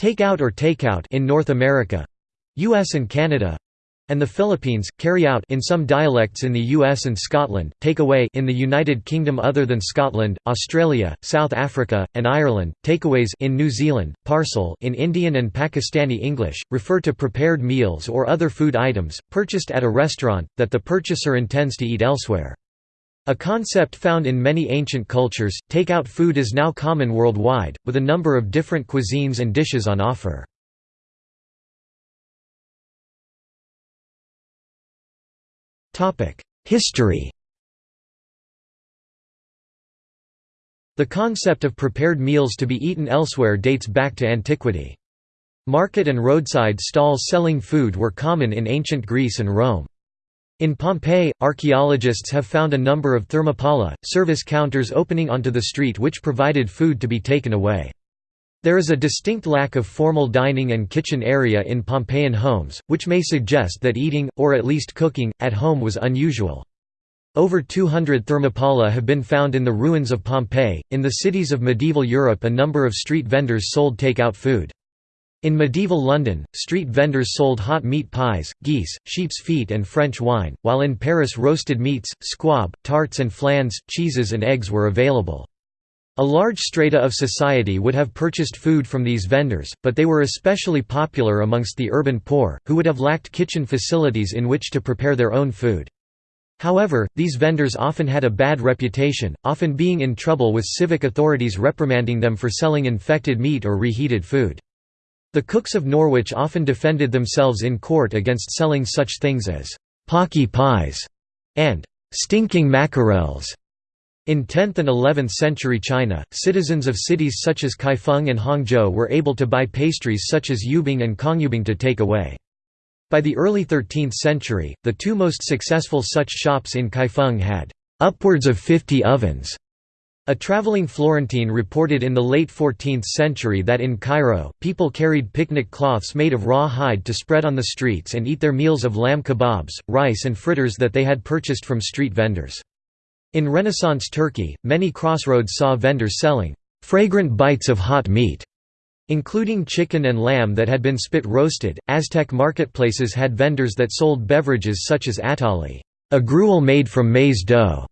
Takeout or takeout in North America US and Canada and the Philippines, carry out in some dialects in the US and Scotland, takeaway in the United Kingdom other than Scotland, Australia, South Africa, and Ireland, takeaways in New Zealand, parcel in Indian and Pakistani English, refer to prepared meals or other food items, purchased at a restaurant, that the purchaser intends to eat elsewhere. A concept found in many ancient cultures, takeout food is now common worldwide, with a number of different cuisines and dishes on offer. History The concept of prepared meals to be eaten elsewhere dates back to antiquity. Market and roadside stalls selling food were common in ancient Greece and Rome. In Pompeii, archaeologists have found a number of thermopolia, service counters opening onto the street which provided food to be taken away. There is a distinct lack of formal dining and kitchen area in Pompeian homes, which may suggest that eating, or at least cooking, at home was unusual. Over 200 thermopolia have been found in the ruins of Pompeii. In the cities of medieval Europe, a number of street vendors sold take-out food. In medieval London, street vendors sold hot meat pies, geese, sheep's feet, and French wine, while in Paris roasted meats, squab, tarts, and flans, cheeses, and eggs were available. A large strata of society would have purchased food from these vendors, but they were especially popular amongst the urban poor, who would have lacked kitchen facilities in which to prepare their own food. However, these vendors often had a bad reputation, often being in trouble with civic authorities reprimanding them for selling infected meat or reheated food. The cooks of Norwich often defended themselves in court against selling such things as «pocky pies» and «stinking mackerels» In 10th and 11th century China, citizens of cities such as Kaifeng and Hangzhou were able to buy pastries such as yubing and kongyubing to take away. By the early 13th century, the two most successful such shops in Kaifeng had upwards of 50 ovens. A traveling Florentine reported in the late 14th century that in Cairo, people carried picnic cloths made of raw hide to spread on the streets and eat their meals of lamb kebabs, rice and fritters that they had purchased from street vendors. In Renaissance Turkey, many crossroads saw vendors selling fragrant bites of hot meat, including chicken and lamb that had been spit roasted. Aztec marketplaces had vendors that sold beverages such as atole, a gruel made from maize dough.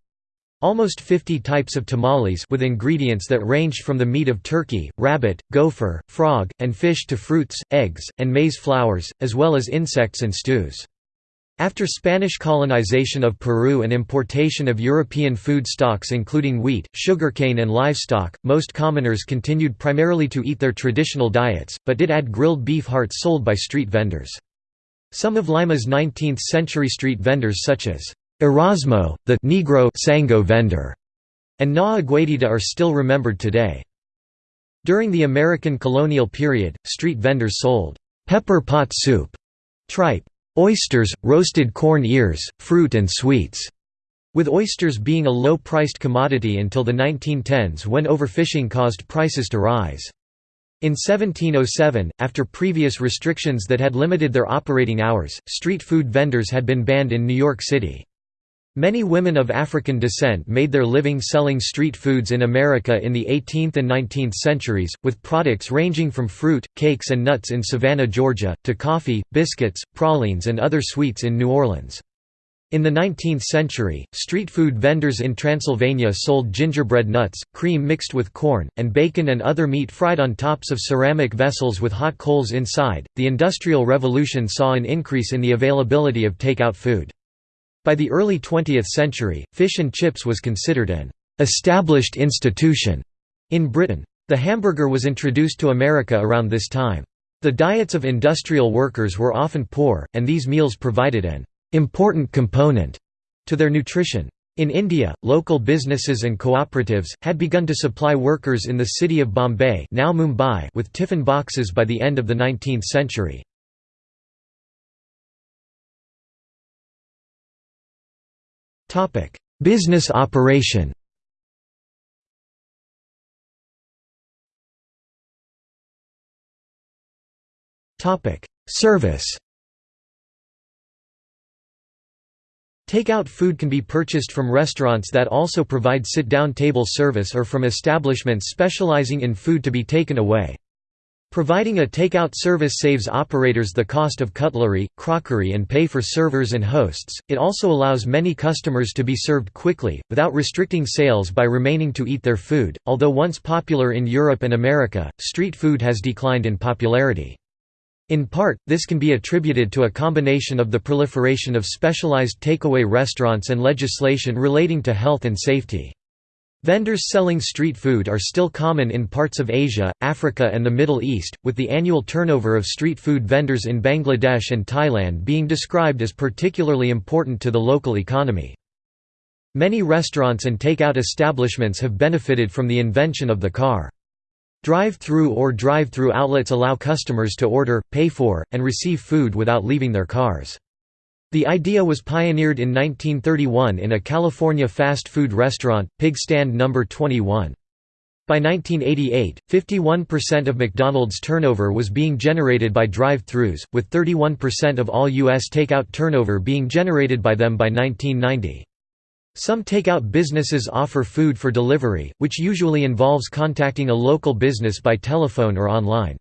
Almost 50 types of tamales with ingredients that ranged from the meat of turkey, rabbit, gopher, frog, and fish to fruits, eggs, and maize flowers, as well as insects and stews. After Spanish colonization of Peru and importation of European food stocks including wheat, sugarcane and livestock, most commoners continued primarily to eat their traditional diets, but did add grilled beef hearts sold by street vendors. Some of Lima's 19th-century street vendors such as Erasmo, the Negro Sango vendor, and Na Aguedita are still remembered today. During the American colonial period, street vendors sold pepper pot soup, tripe, Oysters, roasted corn ears, fruit and sweets, with oysters being a low-priced commodity until the 1910s when overfishing caused prices to rise. In 1707, after previous restrictions that had limited their operating hours, street food vendors had been banned in New York City. Many women of African descent made their living selling street foods in America in the 18th and 19th centuries, with products ranging from fruit, cakes and nuts in Savannah, Georgia, to coffee, biscuits, pralines and other sweets in New Orleans. In the 19th century, street food vendors in Transylvania sold gingerbread nuts, cream mixed with corn, and bacon and other meat fried on tops of ceramic vessels with hot coals inside. The Industrial Revolution saw an increase in the availability of takeout food. By the early 20th century, fish and chips was considered an established institution in Britain. The hamburger was introduced to America around this time. The diets of industrial workers were often poor, and these meals provided an important component to their nutrition. In India, local businesses and cooperatives, had begun to supply workers in the city of Bombay now Mumbai with tiffin boxes by the end of the 19th century. Topic: Business operation. Topic: Service. Takeout food can be purchased from restaurants that also provide sit-down table service or from establishments specializing in food to be taken away. Providing a takeout service saves operators the cost of cutlery, crockery and pay for servers and hosts. It also allows many customers to be served quickly, without restricting sales by remaining to eat their food. Although once popular in Europe and America, street food has declined in popularity. In part, this can be attributed to a combination of the proliferation of specialized takeaway restaurants and legislation relating to health and safety. Vendors selling street food are still common in parts of Asia, Africa and the Middle East, with the annual turnover of street food vendors in Bangladesh and Thailand being described as particularly important to the local economy. Many restaurants and take-out establishments have benefited from the invention of the car. Drive-through or drive-through outlets allow customers to order, pay for, and receive food without leaving their cars. The idea was pioneered in 1931 in a California fast food restaurant, Pig Stand No. 21. By 1988, 51% of McDonald's turnover was being generated by drive-thrus, with 31% of all U.S. takeout turnover being generated by them by 1990. Some takeout businesses offer food for delivery, which usually involves contacting a local business by telephone or online.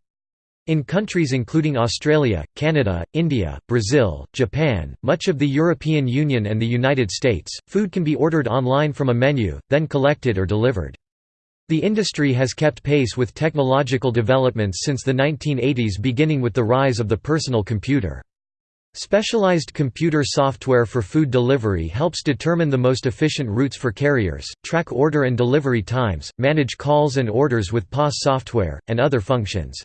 In countries including Australia, Canada, India, Brazil, Japan, much of the European Union and the United States, food can be ordered online from a menu, then collected or delivered. The industry has kept pace with technological developments since the 1980s beginning with the rise of the personal computer. Specialized computer software for food delivery helps determine the most efficient routes for carriers, track order and delivery times, manage calls and orders with POS software, and other functions.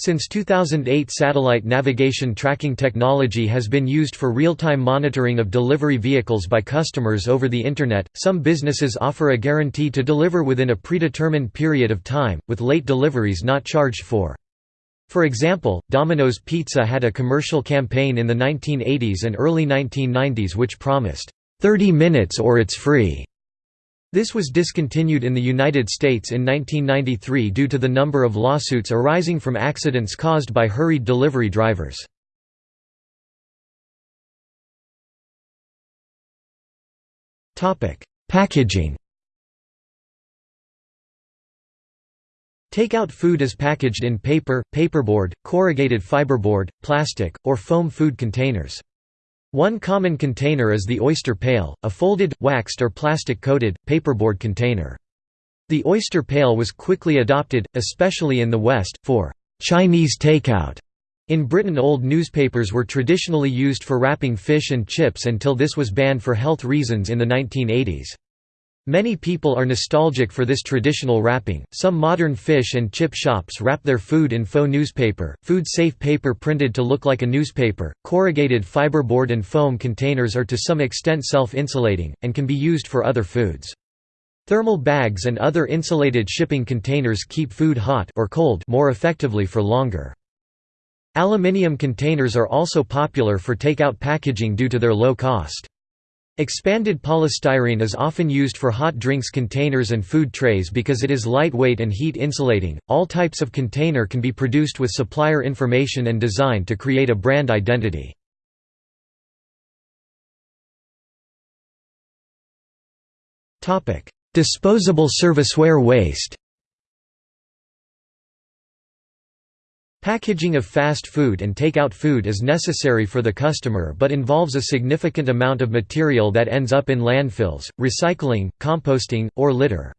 Since 2008 satellite navigation tracking technology has been used for real-time monitoring of delivery vehicles by customers over the Internet. Some businesses offer a guarantee to deliver within a predetermined period of time, with late deliveries not charged for. For example, Domino's Pizza had a commercial campaign in the 1980s and early 1990s which promised, 30 minutes or it's free. This was discontinued in the United States in 1993 due to the number of lawsuits arising from accidents caused by hurried delivery drivers. Packaging Takeout food is packaged in paper, paperboard, corrugated fiberboard, plastic, or foam food containers. One common container is the oyster pail, a folded, waxed or plastic-coated, paperboard container. The oyster pail was quickly adopted, especially in the West, for «Chinese takeout». In Britain old newspapers were traditionally used for wrapping fish and chips until this was banned for health reasons in the 1980s. Many people are nostalgic for this traditional wrapping. Some modern fish and chip shops wrap their food in faux newspaper, food safe paper printed to look like a newspaper. Corrugated fiberboard and foam containers are to some extent self insulating, and can be used for other foods. Thermal bags and other insulated shipping containers keep food hot or cold more effectively for longer. Aluminium containers are also popular for takeout packaging due to their low cost. Expanded polystyrene is often used for hot drinks containers and food trays because it is lightweight and heat insulating. All types of container can be produced with supplier information and design to create a brand identity. Disposable serviceware waste. Packaging of fast food and take-out food is necessary for the customer but involves a significant amount of material that ends up in landfills, recycling, composting, or litter.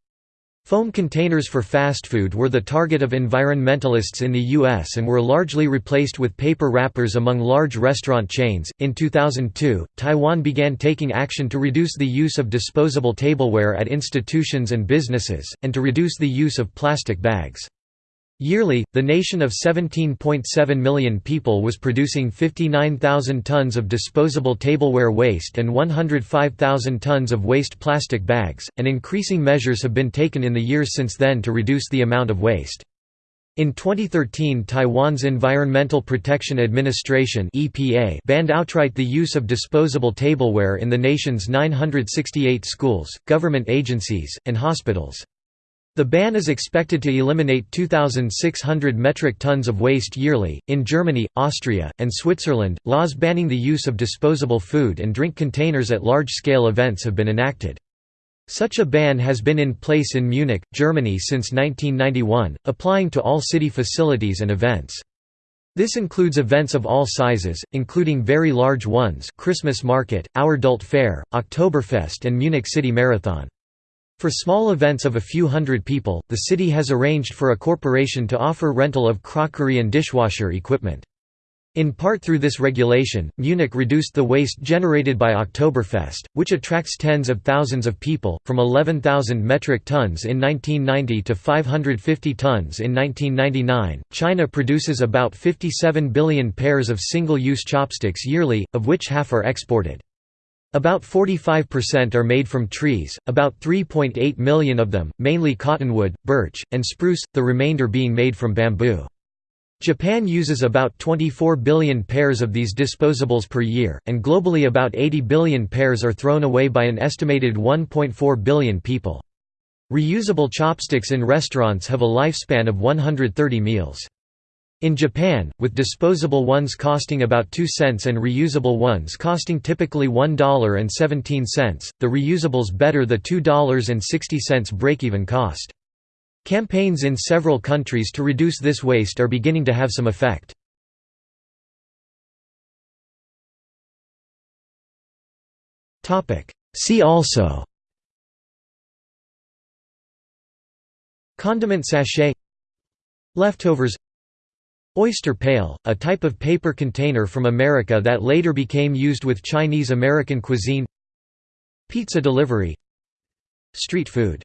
Foam containers for fast food were the target of environmentalists in the US and were largely replaced with paper wrappers among large restaurant chains. In 2002, Taiwan began taking action to reduce the use of disposable tableware at institutions and businesses, and to reduce the use of plastic bags. Yearly, the nation of 17.7 million people was producing 59,000 tons of disposable tableware waste and 105,000 tons of waste plastic bags, and increasing measures have been taken in the years since then to reduce the amount of waste. In 2013 Taiwan's Environmental Protection Administration EPA banned outright the use of disposable tableware in the nation's 968 schools, government agencies, and hospitals. The ban is expected to eliminate 2,600 metric tons of waste yearly. In Germany, Austria, and Switzerland, laws banning the use of disposable food and drink containers at large scale events have been enacted. Such a ban has been in place in Munich, Germany since 1991, applying to all city facilities and events. This includes events of all sizes, including very large ones Christmas Market, Our Fair, Oktoberfest and Munich City Marathon. For small events of a few hundred people, the city has arranged for a corporation to offer rental of crockery and dishwasher equipment. In part through this regulation, Munich reduced the waste generated by Oktoberfest, which attracts tens of thousands of people, from 11,000 metric tons in 1990 to 550 tons in 1999. China produces about 57 billion pairs of single use chopsticks yearly, of which half are exported. About 45% are made from trees, about 3.8 million of them, mainly cottonwood, birch, and spruce, the remainder being made from bamboo. Japan uses about 24 billion pairs of these disposables per year, and globally about 80 billion pairs are thrown away by an estimated 1.4 billion people. Reusable chopsticks in restaurants have a lifespan of 130 meals. In Japan, with disposable ones costing about 2 cents and reusable ones costing typically $1.17, the reusables better the $2.60 break-even cost. Campaigns in several countries to reduce this waste are beginning to have some effect. See also Condiment sachet Leftovers Oyster pail, a type of paper container from America that later became used with Chinese American cuisine Pizza delivery Street food